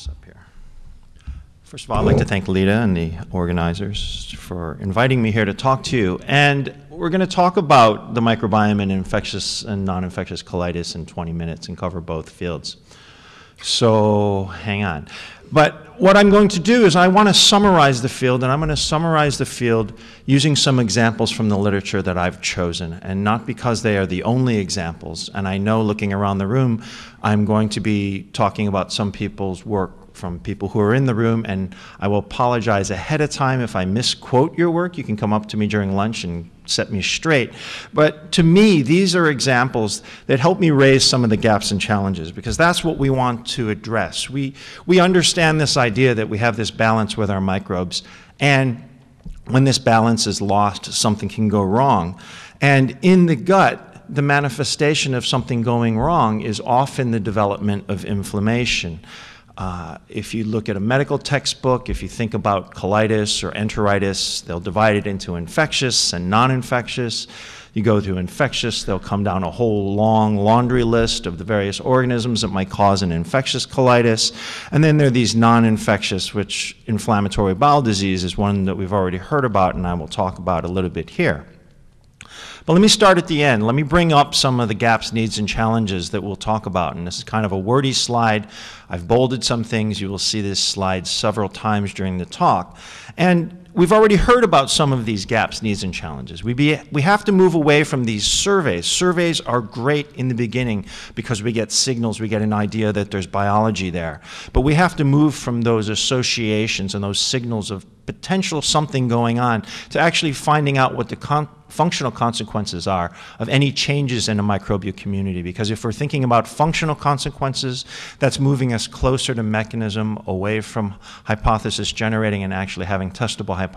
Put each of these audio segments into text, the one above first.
this up here. First of all, I'd like to thank Lita and the organizers for inviting me here to talk to you. And we're going to talk about the microbiome and infectious and non-infectious colitis in 20 minutes and cover both fields. So hang on. But what I'm going to do is I want to summarize the field, and I'm going to summarize the field using some examples from the literature that I've chosen, and not because they are the only examples. And I know looking around the room, I'm going to be talking about some people's work from people who are in the room, and I will apologize ahead of time if I misquote your work. You can come up to me during lunch and set me straight. But to me, these are examples that help me raise some of the gaps and challenges because that's what we want to address. We, we understand this idea that we have this balance with our microbes, and when this balance is lost, something can go wrong. And in the gut, the manifestation of something going wrong is often the development of inflammation. Uh, if you look at a medical textbook, if you think about colitis or enteritis, they'll divide it into infectious and non-infectious. You go to infectious, they'll come down a whole long laundry list of the various organisms that might cause an infectious colitis. And then there are these non-infectious, which inflammatory bowel disease is one that we've already heard about and I will talk about a little bit here. But let me start at the end. Let me bring up some of the gaps, needs, and challenges that we'll talk about. And this is kind of a wordy slide. I've bolded some things. You will see this slide several times during the talk. And we've already heard about some of these gaps, needs, and challenges. We, be, we have to move away from these surveys. Surveys are great in the beginning because we get signals, we get an idea that there's biology there. But we have to move from those associations and those signals of potential something going on to actually finding out what the con functional consequences are of any changes in a microbial community. Because if we're thinking about functional consequences, that's moving us closer to mechanism, away from hypothesis generating and actually having testable hypotheses.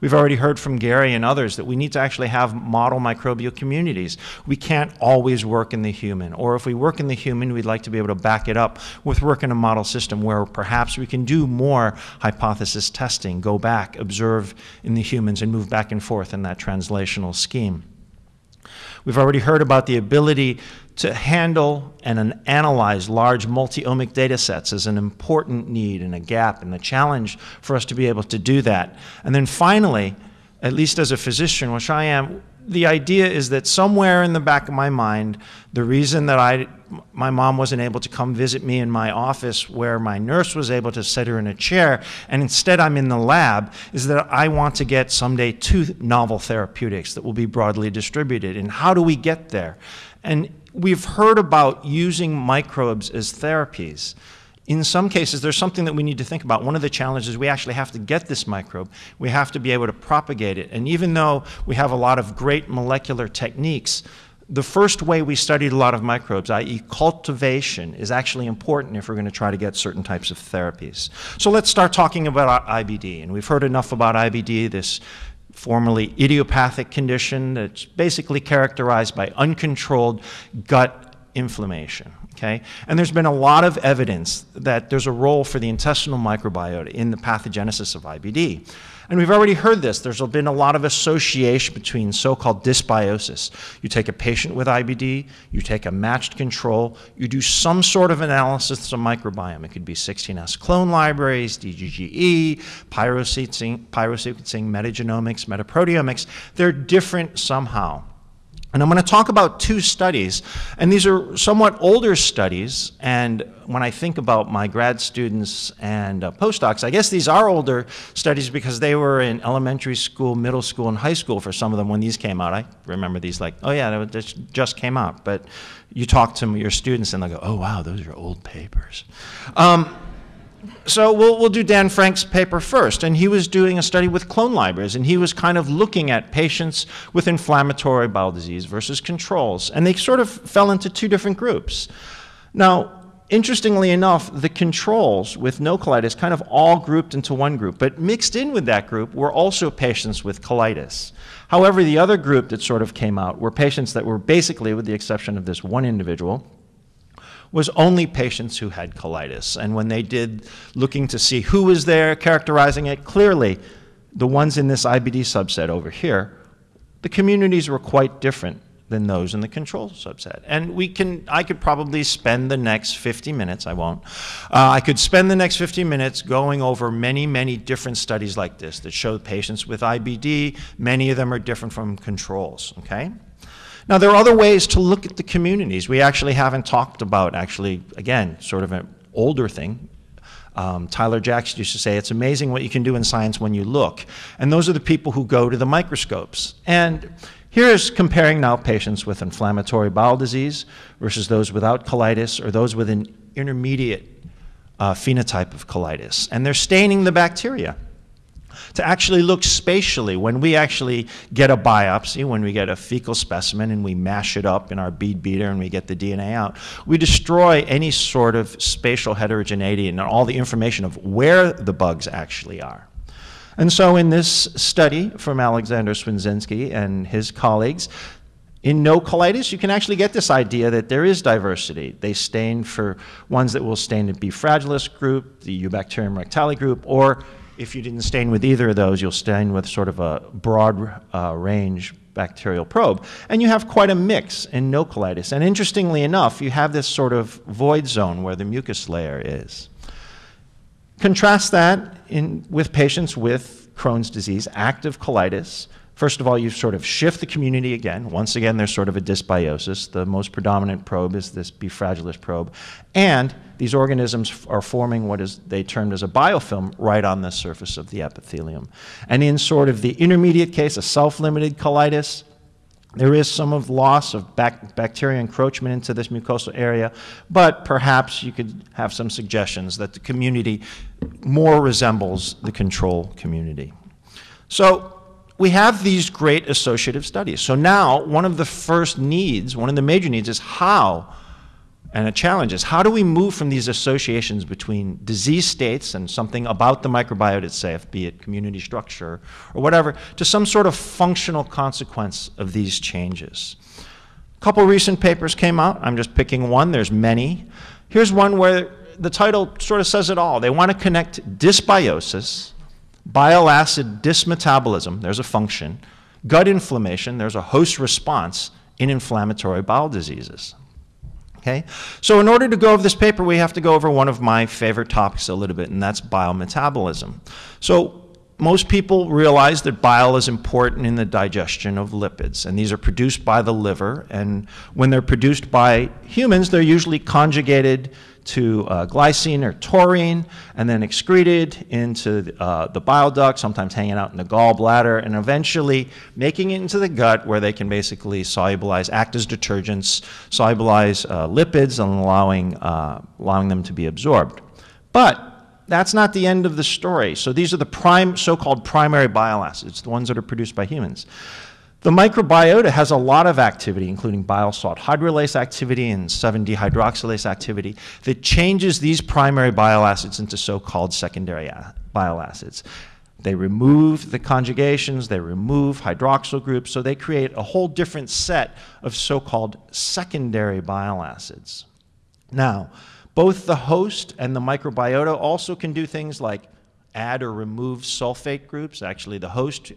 We've already heard from Gary and others that we need to actually have model microbial communities. We can't always work in the human, or if we work in the human, we'd like to be able to back it up with work in a model system where perhaps we can do more hypothesis testing, go back, observe in the humans, and move back and forth in that translational scheme. We've already heard about the ability to handle and analyze large multi-omic data sets is an important need and a gap and a challenge for us to be able to do that. And then finally, at least as a physician, which I am, the idea is that somewhere in the back of my mind, the reason that I, my mom wasn't able to come visit me in my office where my nurse was able to sit her in a chair, and instead I'm in the lab, is that I want to get someday two novel therapeutics that will be broadly distributed. And how do we get there? And we've heard about using microbes as therapies. In some cases, there's something that we need to think about. One of the challenges, we actually have to get this microbe. We have to be able to propagate it. And even though we have a lot of great molecular techniques, the first way we studied a lot of microbes, i.e. cultivation, is actually important if we're going to try to get certain types of therapies. So let's start talking about IBD. And we've heard enough about IBD, this formerly idiopathic condition that's basically characterized by uncontrolled gut inflammation. Okay? And there's been a lot of evidence that there's a role for the intestinal microbiota in the pathogenesis of IBD. And we've already heard this. There's been a lot of association between so-called dysbiosis. You take a patient with IBD, you take a matched control, you do some sort of analysis of microbiome. It could be 16S clone libraries, DGGE, pyrosequencing, pyrosequencing metagenomics, metaproteomics. They're different somehow. And I'm going to talk about two studies, and these are somewhat older studies, and when I think about my grad students and uh, postdocs, I guess these are older studies because they were in elementary school, middle school, and high school for some of them when these came out. I remember these like, oh yeah, that just came out. But you talk to your students and they'll go, oh wow, those are old papers. Um, so we'll, we'll do Dan Frank's paper first. And he was doing a study with clone libraries, and he was kind of looking at patients with inflammatory bowel disease versus controls. And they sort of fell into two different groups. Now, interestingly enough, the controls with no colitis kind of all grouped into one group, but mixed in with that group were also patients with colitis. However, the other group that sort of came out were patients that were basically, with the exception of this one individual, was only patients who had colitis. And when they did looking to see who was there, characterizing it, clearly the ones in this IBD subset over here, the communities were quite different. than those in the control subset. And we can, I could probably spend the next 50 minutes, I won't, uh, I could spend the next 50 minutes going over many, many different studies like this that show patients with IBD, many of them are different from controls, okay? Now, there are other ways to look at the communities. We actually haven't talked about, actually, again, sort of an older thing, um, Tyler Jacks used to say, it's amazing what you can do in science when you look. And those are the people who go to the microscopes. And here's comparing now patients with inflammatory bowel disease versus those without colitis or those with an intermediate uh, phenotype of colitis. And they're staining the bacteria to actually look spatially. When we actually get a biopsy, when we get a fecal specimen and we mash it up in our bead beater and we get the DNA out, we destroy any sort of spatial heterogeneity and all the information of where the bugs actually are. And so in this study from Alexander Swedzinski and his colleagues, in no colitis, you can actually get this idea that there is diversity. They stain for ones that will stain the B. fragilis group, the Eubacterium rectali group, or if you didn't stain with either of those, you'll stain with sort of a broad uh, range bacterial probe. And you have quite a mix in no colitis. And interestingly enough, you have this sort of void zone where the mucus layer is. Contrast that in, with patients with Crohn's disease, active colitis, First of all, you sort of shift the community again. Once again, there's sort of a dysbiosis. The most predominant probe is this B. fragilis probe. And these organisms are forming what is they termed as a biofilm right on the surface of the epithelium. And in sort of the intermediate case, a self-limited colitis, there is some of loss of bac bacteria encroachment into this mucosal area, but perhaps you could have some suggestions that the community more resembles the control community. So we have these great associative studies. So now one of the first needs, one of the major needs is how, and a challenge is how do we move from these associations between disease states and something about the microbiota itself, be it community structure or whatever, to some sort of functional consequence of these changes. A couple recent papers came out. I'm just picking one. There's many. Here's one where the title sort of says it all. They want to connect dysbiosis bile acid dysmetabolism, there's a function, gut inflammation, there's a host response in inflammatory bowel diseases. Okay? So in order to go over this paper, we have to go over one of my favorite topics a little bit, and that's biometabolism. So most people realize that bile is important in the digestion of lipids, and these are produced by the liver, and when they're produced by humans, they're usually conjugated to uh, glycine or taurine and then excreted into uh, the bile duct, sometimes hanging out in the gallbladder, and eventually making it into the gut where they can basically solubilize, act as detergents, solubilize uh, lipids, and allowing, uh, allowing them to be absorbed. But that's not the end of the story. So these are the prime, so-called primary bile acids, the ones that are produced by humans. The microbiota has a lot of activity, including bile salt hydrolase activity and 7-dehydroxylase activity, that changes these primary bile acids into so-called secondary bile acids. They remove the conjugations, they remove hydroxyl groups, so they create a whole different set of so-called secondary bile acids. Now, both the host and the microbiota also can do things like add or remove sulfate groups. Actually, the host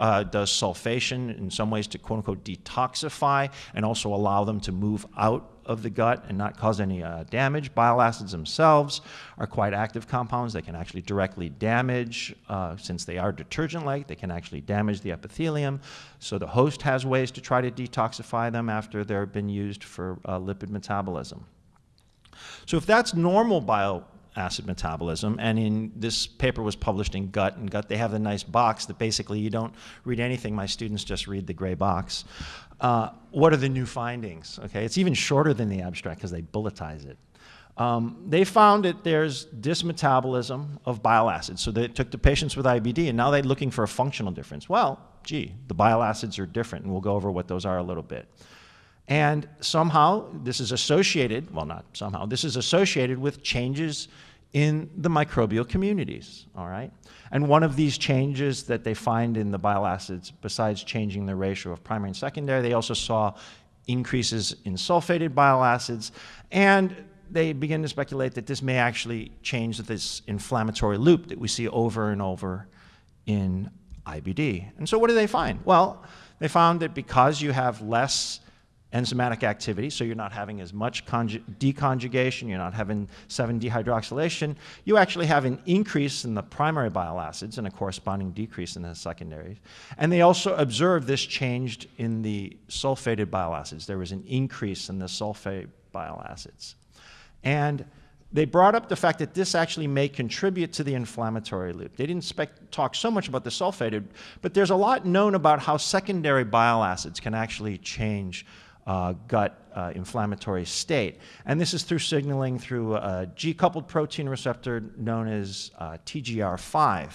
uh, does sulfation in some ways to quote unquote detoxify and also allow them to move out of the gut and not cause any uh, damage. Bile acids themselves are quite active compounds. They can actually directly damage, uh, since they are detergent-like, they can actually damage the epithelium. So the host has ways to try to detoxify them after they've been used for uh, lipid metabolism. So if that's normal bile acid metabolism. And in this paper was published in Gut, and Gut they have the nice box that basically you don't read anything. My students just read the gray box. Uh, what are the new findings? Okay, it's even shorter than the abstract because they bulletize it. Um, they found that there's dysmetabolism of bile acids. So they took the patients with IBD and now they're looking for a functional difference. Well, gee, the bile acids are different, and we'll go over what those are a little bit. And somehow this is associated, well, not somehow, this is associated with changes in the microbial communities, all right? And one of these changes that they find in the bile acids, besides changing the ratio of primary and secondary, they also saw increases in sulfated bile acids, and they begin to speculate that this may actually change this inflammatory loop that we see over and over in IBD. And so what do they find? Well, they found that because you have less enzymatic activity, so you're not having as much deconjugation, you're not having 7-dehydroxylation, you actually have an increase in the primary bile acids and a corresponding decrease in the secondaries. And they also observed this changed in the sulfated bile acids. There was an increase in the sulfate bile acids. And they brought up the fact that this actually may contribute to the inflammatory loop. They didn't talk so much about the sulfated, but there's a lot known about how secondary bile acids can actually change uh, gut uh, inflammatory state. And this is through signaling through a G-coupled protein receptor known as uh, TGR5.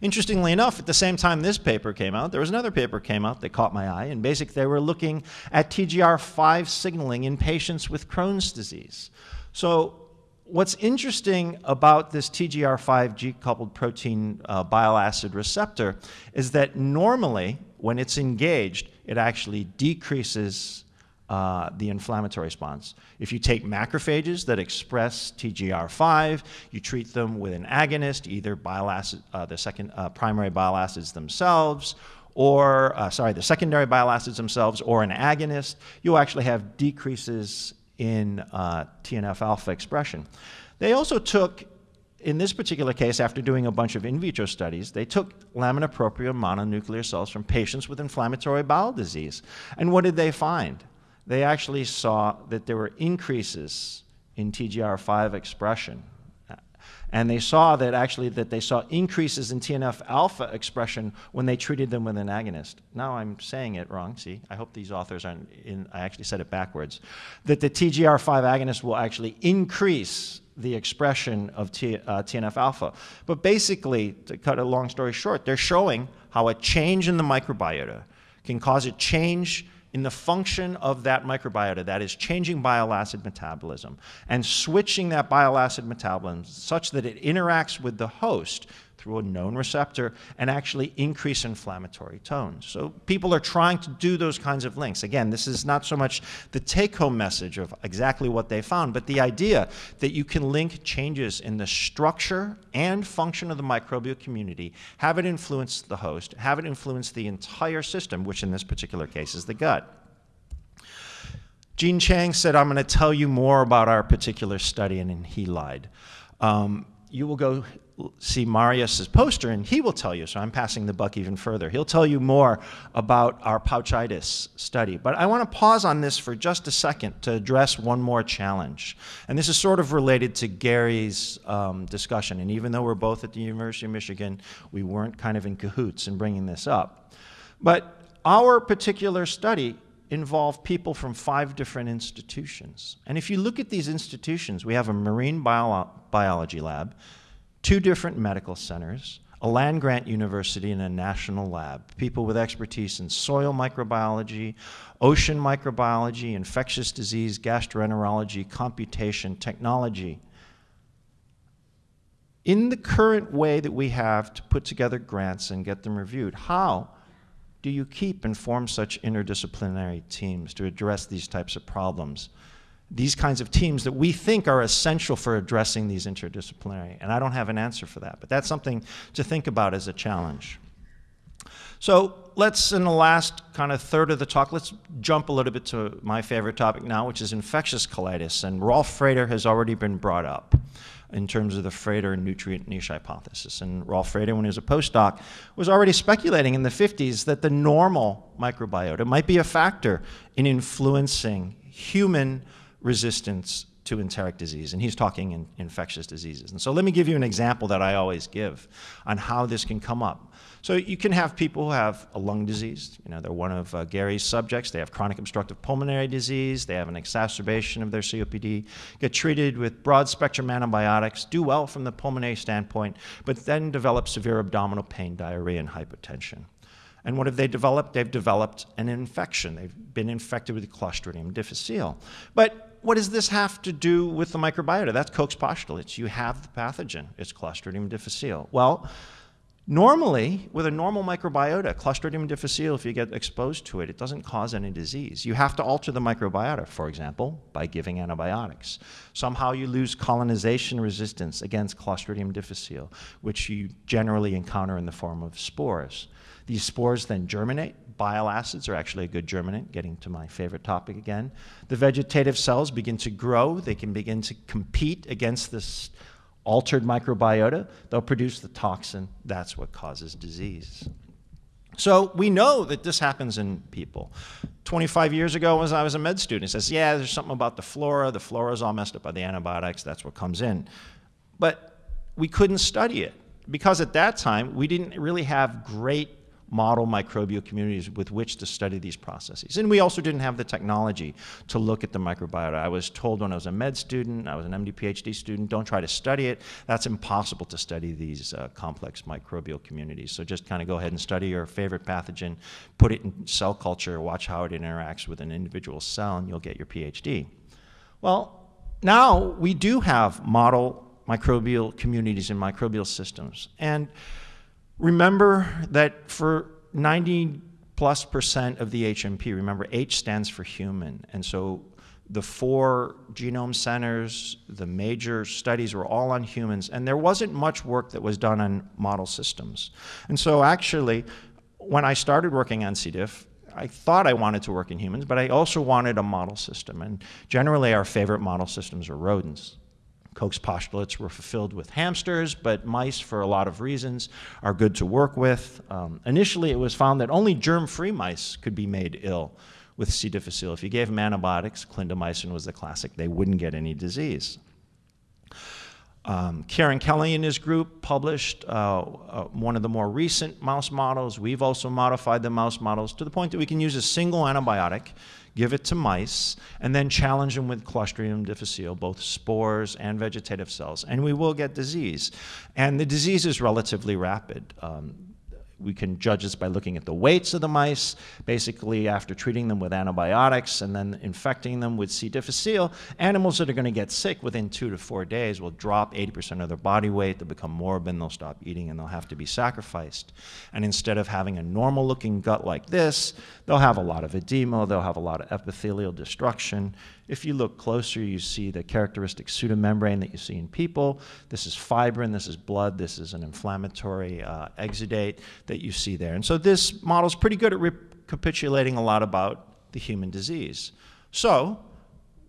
Interestingly enough, at the same time this paper came out, there was another paper came out that caught my eye. And basically, they were looking at TGR5 signaling in patients with Crohn's disease. So what's interesting about this TGR5 G-coupled protein uh, bile acid receptor is that normally, when it's engaged, it actually decreases uh, the inflammatory response. If you take macrophages that express TGR5, you treat them with an agonist, either bile acid, uh, the second uh, primary bile acids themselves, or uh, sorry, the secondary bile acids themselves, or an agonist, you'll actually have decreases in uh, TNF alpha expression. They also took, in this particular case, after doing a bunch of in vitro studies, they took lamina propria mononuclear cells from patients with inflammatory bowel disease. And what did they find? They actually saw that there were increases in TGR5 expression and they saw that actually that they saw increases in TNF alpha expression when they treated them with an agonist. Now I'm saying it wrong. See, I hope these authors aren't in, I actually said it backwards. That the TGR5 agonist will actually increase the expression of T, uh, TNF alpha. But basically, to cut a long story short, they're showing how a change in the microbiota can cause a change in the function of that microbiota, that is changing bile acid metabolism and switching that bile acid metabolism such that it interacts with the host through a known receptor and actually increase inflammatory tones. So people are trying to do those kinds of links. Again, this is not so much the take-home message of exactly what they found, but the idea that you can link changes in the structure and function of the microbial community, have it influence the host, have it influence the entire system, which in this particular case is the gut. Gene Chang said, I'm going to tell you more about our particular study, and he lied. Um, you will go see Marius's poster, and he will tell you, so I'm passing the buck even further. He'll tell you more about our pouchitis study. But I want to pause on this for just a second to address one more challenge. And this is sort of related to Gary's um, discussion. And even though we're both at the University of Michigan, we weren't kind of in cahoots in bringing this up. But our particular study involved people from five different institutions. And if you look at these institutions, we have a marine bio biology lab, two different medical centers, a land grant university, and a national lab. People with expertise in soil microbiology, ocean microbiology, infectious disease, gastroenterology, computation, technology. In the current way that we have to put together grants and get them reviewed, how do you keep and form such interdisciplinary teams to address these types of problems? These kinds of teams that we think are essential for addressing these interdisciplinary. And I don't have an answer for that, but that's something to think about as a challenge. So let's, in the last kind of third of the talk, let's jump a little bit to my favorite topic now, which is infectious colitis. And Rolf Frater has already been brought up in terms of the Frater nutrient niche hypothesis. And Rolf Frater, when he was a postdoc, was already speculating in the 50s that the normal microbiota might be a factor in influencing human resistance to enteric disease, and he's talking in infectious diseases. And so let me give you an example that I always give on how this can come up. So you can have people who have a lung disease. You know, they're one of uh, Gary's subjects. They have chronic obstructive pulmonary disease. They have an exacerbation of their COPD, get treated with broad spectrum antibiotics, do well from the pulmonary standpoint, but then develop severe abdominal pain, diarrhea, and hypotension. And what have they developed? They've developed an infection. They've been infected with Clostridium difficile. But what does this have to do with the microbiota? That's Koch's postulates. You have the pathogen. It's Clostridium difficile. Well, Normally, with a normal microbiota, Clostridium difficile, if you get exposed to it, it doesn't cause any disease. You have to alter the microbiota, for example, by giving antibiotics. Somehow you lose colonization resistance against Clostridium difficile, which you generally encounter in the form of spores. These spores then germinate. Bile acids are actually a good germinant, getting to my favorite topic again. The vegetative cells begin to grow. They can begin to compete against this altered microbiota, they'll produce the toxin. That's what causes disease. So we know that this happens in people. 25 years ago, as I was a med student, it says, yeah, there's something about the flora. The flora is all messed up by the antibiotics. That's what comes in. But we couldn't study it because at that time, we didn't really have great model microbial communities with which to study these processes. And we also didn't have the technology to look at the microbiota. I was told when I was a med student, I was an MD PhD student, don't try to study it. That's impossible to study these uh, complex microbial communities. So just kind of go ahead and study your favorite pathogen, put it in cell culture, watch how it interacts with an individual cell, and you'll get your PhD. Well, now we do have model microbial communities and microbial systems. And Remember that for 90 plus percent of the HMP, remember H stands for human. And so the four genome centers, the major studies were all on humans, and there wasn't much work that was done on model systems. And so actually, when I started working on C. diff, I thought I wanted to work in humans, but I also wanted a model system. And generally, our favorite model systems are rodents. Koch's postulates were fulfilled with hamsters, but mice, for a lot of reasons, are good to work with. Um, initially, it was found that only germ-free mice could be made ill with C. difficile. If you gave them antibiotics, clindamycin was the classic, they wouldn't get any disease. Um, Karen Kelly and his group published uh, uh, one of the more recent mouse models. We've also modified the mouse models to the point that we can use a single antibiotic give it to mice, and then challenge them with Clostridium difficile, both spores and vegetative cells, and we will get disease. And the disease is relatively rapid. Um, we can judge this by looking at the weights of the mice, basically after treating them with antibiotics and then infecting them with C. difficile. Animals that are going to get sick within two to four days will drop 80% of their body weight, they'll become morbid, they'll stop eating, and they'll have to be sacrificed. And instead of having a normal looking gut like this, they'll have a lot of edema, they'll have a lot of epithelial destruction, if you look closer, you see the characteristic pseudomembrane that you see in people. This is fibrin, this is blood, this is an inflammatory uh, exudate that you see there. And so this model is pretty good at recapitulating a lot about the human disease. So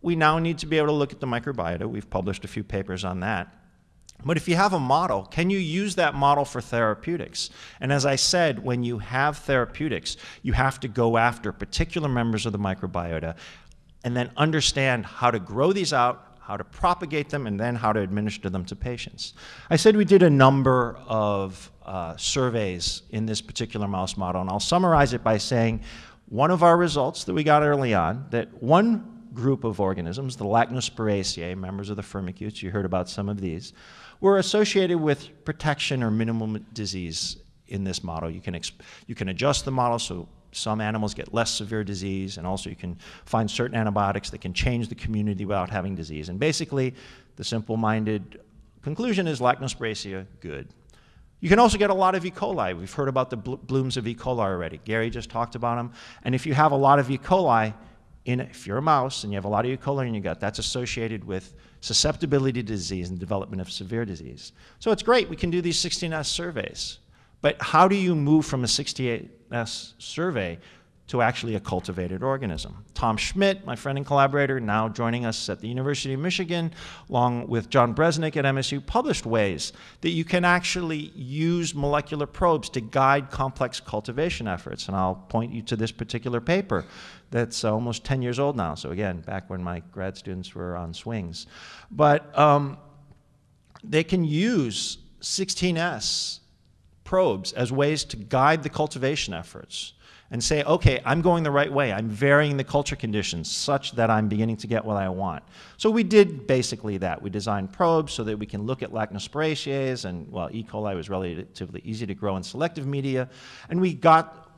we now need to be able to look at the microbiota. We've published a few papers on that. But if you have a model, can you use that model for therapeutics? And as I said, when you have therapeutics, you have to go after particular members of the microbiota and then understand how to grow these out, how to propagate them, and then how to administer them to patients. I said we did a number of uh, surveys in this particular mouse model, and I'll summarize it by saying one of our results that we got early on, that one group of organisms, the Lachnospiraceae, members of the firmicutes, you heard about some of these, were associated with protection or minimal disease in this model. You can, you can adjust the model so some animals get less severe disease, and also you can find certain antibiotics that can change the community without having disease. And basically, the simple-minded conclusion is Lachnospiraceae, good. You can also get a lot of E. coli. We've heard about the blooms of E. coli already. Gary just talked about them. And if you have a lot of E. coli, in, if you're a mouse and you have a lot of E. coli in your gut, that's associated with susceptibility to disease and development of severe disease. So it's great. We can do these 16S surveys. But how do you move from a 68S survey to actually a cultivated organism? Tom Schmidt, my friend and collaborator, now joining us at the University of Michigan, along with John Bresnick at MSU, published ways that you can actually use molecular probes to guide complex cultivation efforts. And I'll point you to this particular paper that's almost 10 years old now. So again, back when my grad students were on swings. But um, they can use 16S probes as ways to guide the cultivation efforts and say, okay, I'm going the right way. I'm varying the culture conditions such that I'm beginning to get what I want. So we did basically that. We designed probes so that we can look at Lachnospiraceae, and well, E. coli was relatively easy to grow in selective media. And we got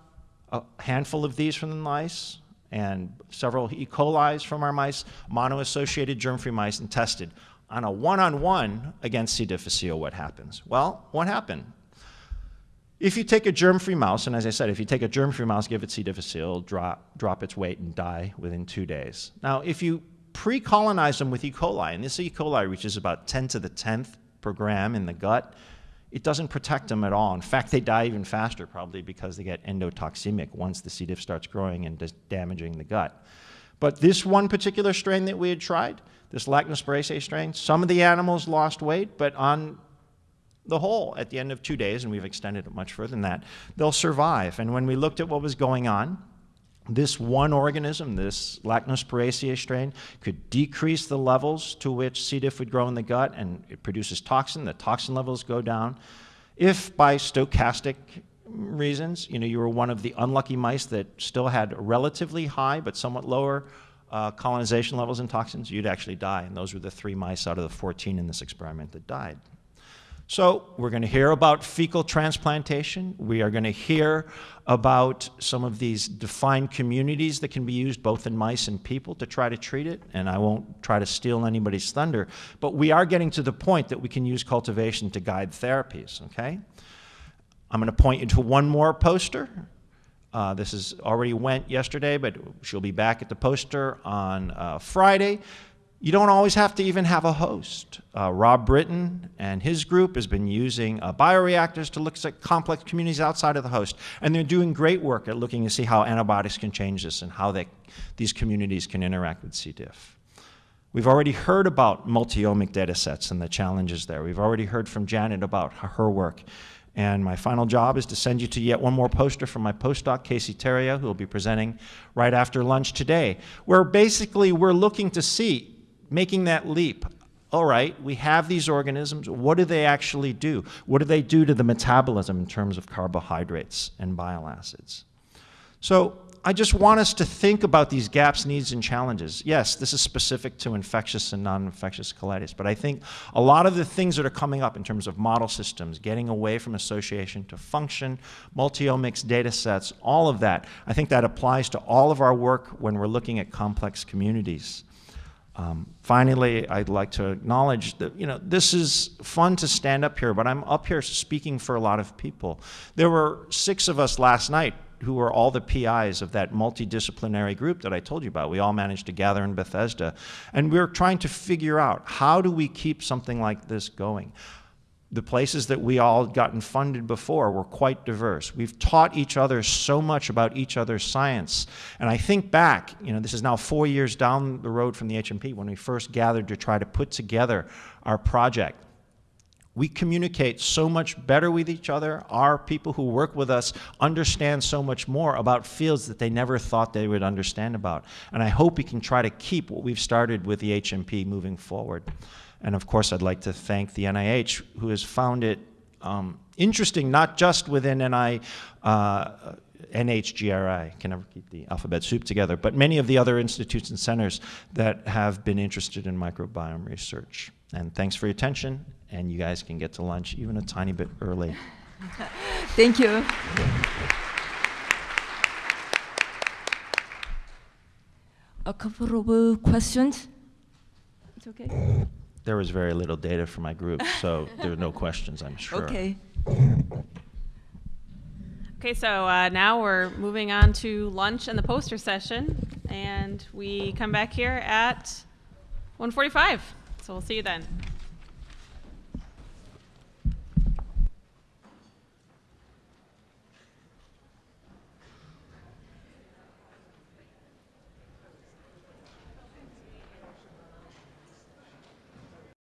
a handful of these from the mice and several E. coli's from our mice, mono-associated germ-free mice, and tested on a one-on-one -on -one against C. difficile what happens. Well, what happened? If you take a germ-free mouse, and as I said, if you take a germ-free mouse, give it C. difficile, drop, drop its weight and die within two days. Now, if you pre-colonize them with E. coli, and this E. coli reaches about 10 to the 10th per gram in the gut, it doesn't protect them at all. In fact, they die even faster, probably because they get endotoxemic once the C. diff starts growing and damaging the gut. But this one particular strain that we had tried, this Lactospiraceae strain, some of the animals lost weight, but on the whole, at the end of two days, and we've extended it much further than that, they'll survive. And when we looked at what was going on, this one organism, this Lactospiraceae strain, could decrease the levels to which C. diff would grow in the gut, and it produces toxin. The toxin levels go down. If by stochastic reasons, you know, you were one of the unlucky mice that still had relatively high but somewhat lower uh, colonization levels in toxins, you'd actually die. And those were the three mice out of the 14 in this experiment that died. So we're going to hear about fecal transplantation. We are going to hear about some of these defined communities that can be used both in mice and people to try to treat it. And I won't try to steal anybody's thunder, but we are getting to the point that we can use cultivation to guide therapies, okay? I'm going to point you to one more poster. Uh, this is already went yesterday, but she'll be back at the poster on uh, Friday. You don't always have to even have a host. Uh, Rob Britton and his group has been using uh, bioreactors to look at complex communities outside of the host. And they're doing great work at looking to see how antibiotics can change this and how they, these communities can interact with C. diff. We've already heard about multi-omic data sets and the challenges there. We've already heard from Janet about her work. And my final job is to send you to yet one more poster from my postdoc, Casey Terrio, who will be presenting right after lunch today, where basically we're looking to see making that leap. All right, we have these organisms. What do they actually do? What do they do to the metabolism in terms of carbohydrates and bile acids? So I just want us to think about these gaps, needs, and challenges. Yes, this is specific to infectious and non-infectious colitis, but I think a lot of the things that are coming up in terms of model systems, getting away from association to function, multi-omics data sets, all of that, I think that applies to all of our work when we're looking at complex communities. Um, finally, I'd like to acknowledge that you know this is fun to stand up here, but I'm up here speaking for a lot of people. There were six of us last night who were all the PIs of that multidisciplinary group that I told you about. We all managed to gather in Bethesda, and we we're trying to figure out how do we keep something like this going the places that we all gotten funded before were quite diverse. We've taught each other so much about each other's science. And I think back, you know, this is now four years down the road from the HMP when we first gathered to try to put together our project. We communicate so much better with each other. Our people who work with us understand so much more about fields that they never thought they would understand about. And I hope we can try to keep what we've started with the HMP moving forward. And of course, I'd like to thank the NIH, who has found it um, interesting, not just within NI, uh, NHGRI, can never keep the alphabet soup together, but many of the other institutes and centers that have been interested in microbiome research. And thanks for your attention, and you guys can get to lunch even a tiny bit early. Thank you. A couple of questions. It's okay. There was very little data for my group, so there were no questions, I'm sure. Okay. Okay, so uh, now we're moving on to lunch and the poster session, and we come back here at 1:45. So we'll see you then.